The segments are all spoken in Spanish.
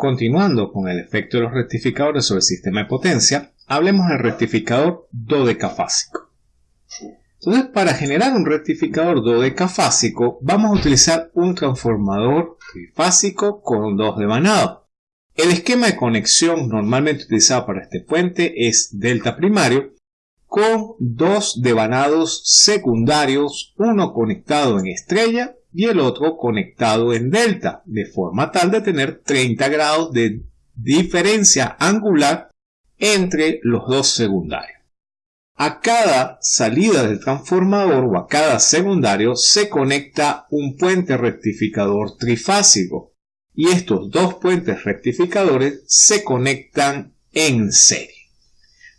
Continuando con el efecto de los rectificadores sobre el sistema de potencia, hablemos del rectificador dodecafásico. Entonces, para generar un rectificador dodecafásico, vamos a utilizar un transformador trifásico con dos devanados. El esquema de conexión normalmente utilizado para este puente es delta primario, con dos devanados secundarios, uno conectado en estrella y el otro conectado en delta, de forma tal de tener 30 grados de diferencia angular entre los dos secundarios. A cada salida del transformador o a cada secundario se conecta un puente rectificador trifásico y estos dos puentes rectificadores se conectan en serie.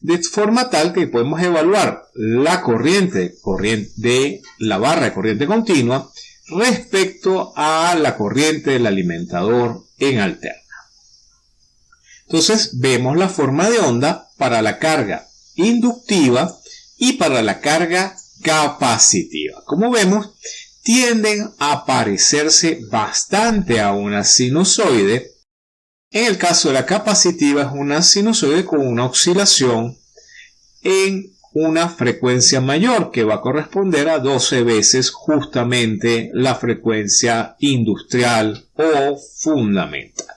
De forma tal que podemos evaluar la corriente, corriente de la barra de corriente continua respecto a la corriente del alimentador en alterna. Entonces vemos la forma de onda para la carga inductiva y para la carga capacitiva. Como vemos, tienden a parecerse bastante a una sinusoide. En el caso de la capacitiva es una sinusoide con una oscilación en una frecuencia mayor que va a corresponder a 12 veces justamente la frecuencia industrial o fundamental.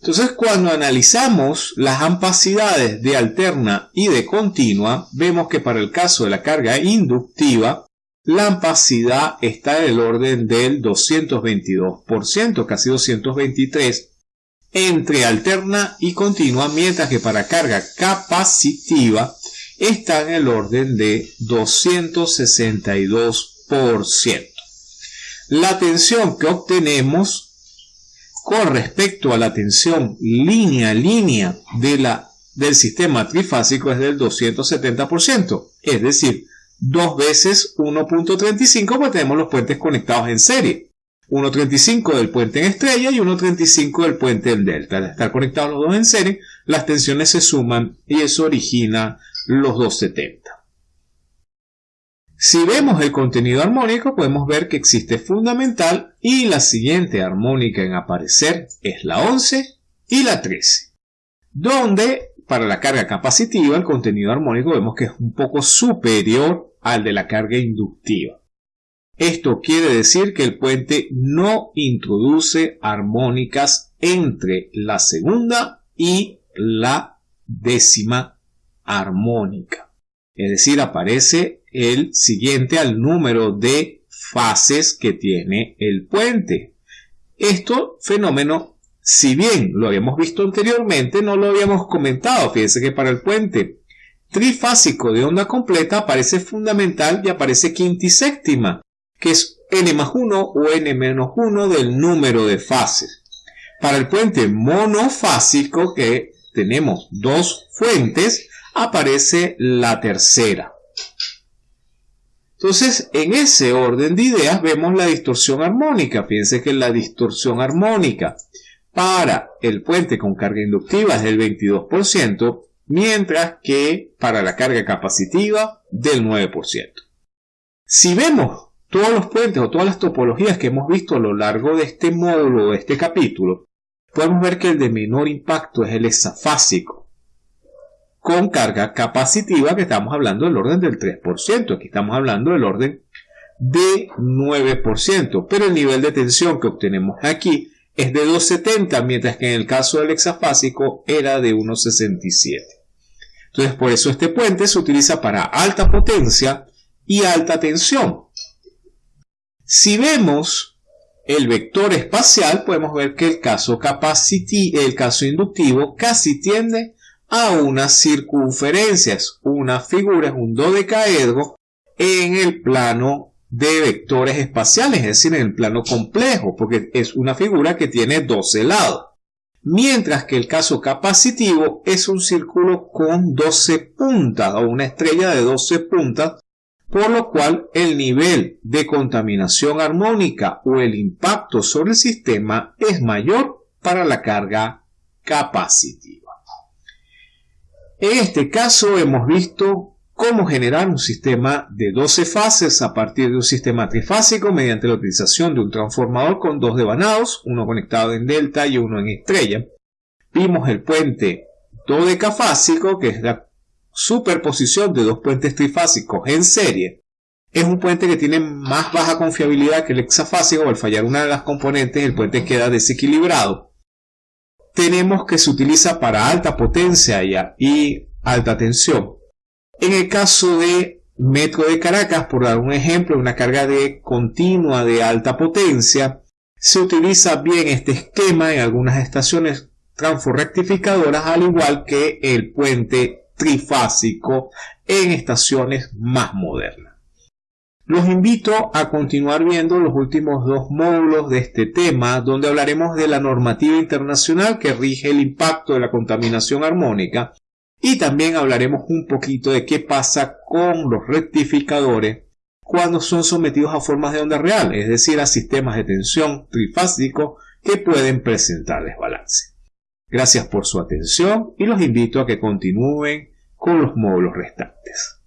Entonces cuando analizamos las ampacidades de alterna y de continua, vemos que para el caso de la carga inductiva, la ampacidad está del orden del 222%, casi 223%, entre alterna y continua, mientras que para carga capacitiva está en el orden de 262%. La tensión que obtenemos con respecto a la tensión línea a línea de la, del sistema trifásico es del 270%, es decir, dos veces 1.35 porque tenemos los puentes conectados en serie. 1.35 del puente en estrella y 1.35 del puente en delta. Al estar conectados los dos en serie, las tensiones se suman y eso origina los 270. Si vemos el contenido armónico, podemos ver que existe fundamental y la siguiente armónica en aparecer es la 11 y la 13, donde para la carga capacitiva el contenido armónico vemos que es un poco superior al de la carga inductiva. Esto quiere decir que el puente no introduce armónicas entre la segunda y la décima armónica. Es decir, aparece el siguiente al número de fases que tiene el puente. Esto fenómeno, si bien lo habíamos visto anteriormente, no lo habíamos comentado. Fíjense que para el puente trifásico de onda completa aparece fundamental y aparece quintiséptima, que es n más 1 o n menos 1 del número de fases. Para el puente monofásico, que tenemos dos fuentes, aparece la tercera. Entonces, en ese orden de ideas vemos la distorsión armónica. Fíjense que la distorsión armónica para el puente con carga inductiva es del 22%, mientras que para la carga capacitiva del 9%. Si vemos todos los puentes o todas las topologías que hemos visto a lo largo de este módulo, de este capítulo, podemos ver que el de menor impacto es el hexafásico con carga capacitiva que estamos hablando del orden del 3%. Aquí estamos hablando del orden de 9%. Pero el nivel de tensión que obtenemos aquí es de 2,70, mientras que en el caso del hexafásico era de 1,67. Entonces, por eso este puente se utiliza para alta potencia y alta tensión. Si vemos el vector espacial, podemos ver que el caso, el caso inductivo casi tiende a unas circunferencias. Una figura es un dodecaedro en el plano de vectores espaciales, es decir, en el plano complejo, porque es una figura que tiene 12 lados. Mientras que el caso capacitivo es un círculo con 12 puntas o una estrella de 12 puntas, por lo cual el nivel de contaminación armónica o el impacto sobre el sistema es mayor para la carga capacitiva. En este caso hemos visto cómo generar un sistema de 12 fases a partir de un sistema trifásico mediante la utilización de un transformador con dos devanados, uno conectado en delta y uno en estrella. Vimos el puente dodecafásico, que es la superposición de dos puentes trifásicos en serie. Es un puente que tiene más baja confiabilidad que el hexafásico, al fallar una de las componentes el puente queda desequilibrado. Tenemos que se utiliza para alta potencia y alta tensión. En el caso de Metro de Caracas, por dar un ejemplo, una carga de continua de alta potencia, se utiliza bien este esquema en algunas estaciones transforrectificadoras, al igual que el puente trifásico en estaciones más modernas. Los invito a continuar viendo los últimos dos módulos de este tema, donde hablaremos de la normativa internacional que rige el impacto de la contaminación armónica y también hablaremos un poquito de qué pasa con los rectificadores cuando son sometidos a formas de onda real, es decir, a sistemas de tensión trifásicos que pueden presentar desbalance. Gracias por su atención y los invito a que continúen con los módulos restantes.